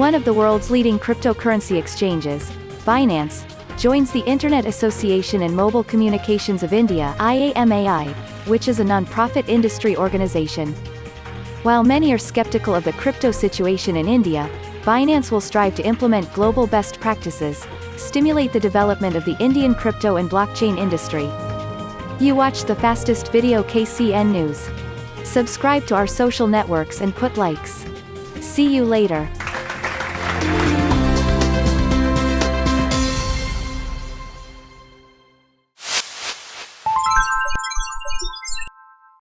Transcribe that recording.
One of the world's leading cryptocurrency exchanges, Binance, joins the Internet Association and Mobile Communications of India IAMAI, which is a non-profit industry organization. While many are skeptical of the crypto situation in India, Binance will strive to implement global best practices, stimulate the development of the Indian crypto and blockchain industry. You watch the fastest video KCN News. Subscribe to our social networks and put likes. See you later. Пока.